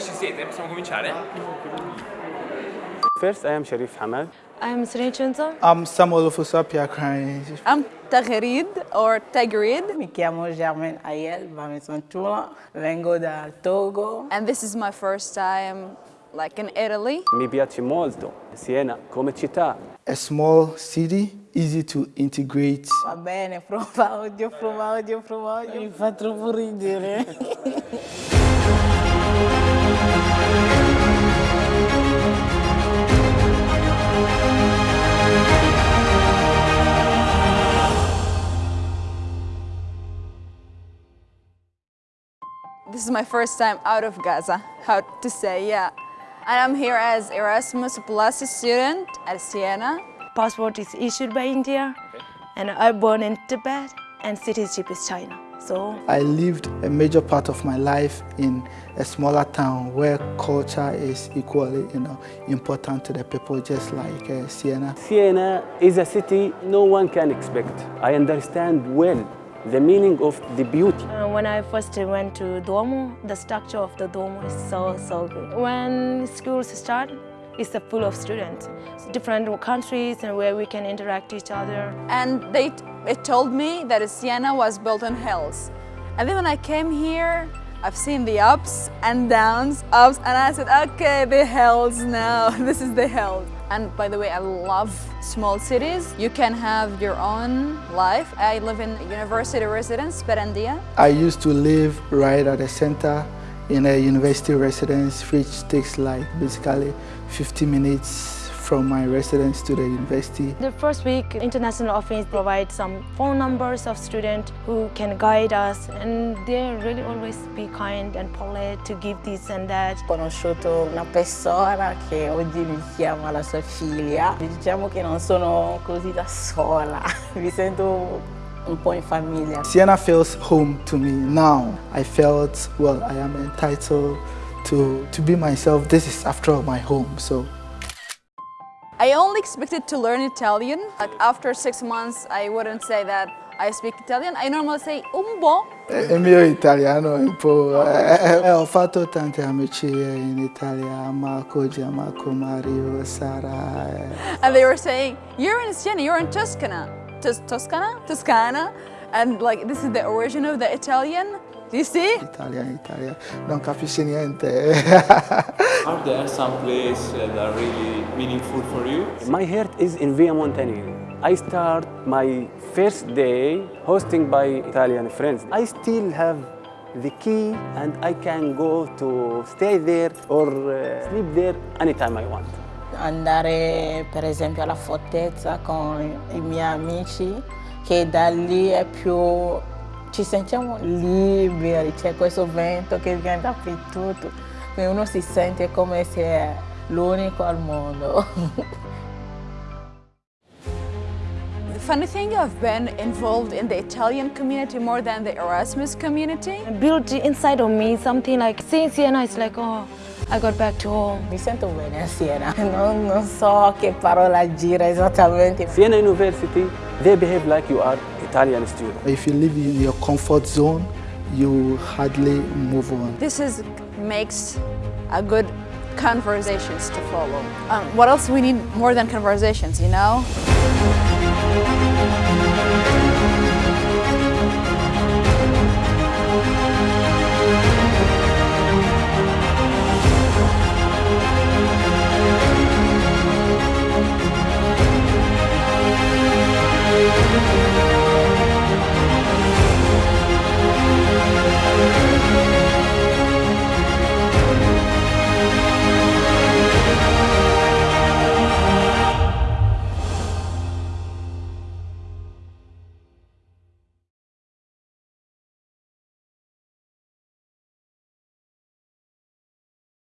Comunque ci siete, possiamo cominciare? First, I am Sharif Hamad. I'm Sri Chunzo. I'm Samuel Ofusapia crying. I'm Tagrid or Tagrid. Mi chiamo Germaine Ayel Bamesantula, vengo dal Togo. And this is my first time like in Italy. Mi piace molto Siena come città. A small city, easy to integrate. Va bene, prova odio, prova odio, prova odio. Mi fa troppo ridere. This is my first time out of Gaza, how to say, yeah. And I'm here as Erasmus Plus student at Siena. Passport is issued by India and I born in Tibet and citizenship is China. So I lived a major part of my life in a smaller town where culture is equally you know, important to the people, just like uh, Siena. Siena is a city no one can expect. I understand well the meaning of the beauty. uh, when I first went to Duomo, the structure of the Duomo is so, so good. When schools start, it's a full of students, different countries and where we can interact each other. And they it told me that Siena was built on hills. And then when I came here, I've seen the ups and downs, ups, and I said, okay, the hills now, this is the hills. And by the way, I love small cities. You can have your own life. I live in university residence, Perandia. I used to live right at the center in a university residence, which takes like basically 50 minutes from my residence to the university. The first week, International Office provides some phone numbers of students who can guide us and they really always be kind and polite to give this and that. Ho conosciuto una persona che oggi mi chiama la sua figlia. Diciamo che non sono così da sola, mi sento un po' in famiglia. Siena feels home to me now. I felt, well, I am entitled to, to be myself. This is after all my home, so I only expected to learn Italian. Like after six months, I wouldn't say that I speak Italian. I normally say un po'. Il mio italiano è un po'... eh, eh, ho fatto tante amicizie in Italia, Marco, Gianmarco, Mario, Sara. eh. And they were saying, you're in Siena, you're in Toscana. Tos Toscana? Toscana. And like, this is the origin of the Italian. You see? Italia, Italia, non capisci niente. Are there some places that are really meaningful for you? My heart is in Via Montenegro. I start my first day hosting by Italian friends. I still have the key and I can go to stay there or uh, sleep there anytime I want. Andare per esempio alla fortezza con i miei amici, che da lì è più... ci sentiamo liberi, c'è questo vento che viene dappertutto, uno si sente come se è l'unico al mondo. The funny thing, I've been involved in the Italian community more than the Erasmus community. Built inside of me something like seeing Siena, it's like, oh, I got back to home. Mi sento bene a Siena, non, non so che parola gira esattamente. Siena University, they behave like you are Italian student. if you live in your comfort zone, you hardly move on. This is makes a good conversations to follow. Um, what else we need more than conversations, you know?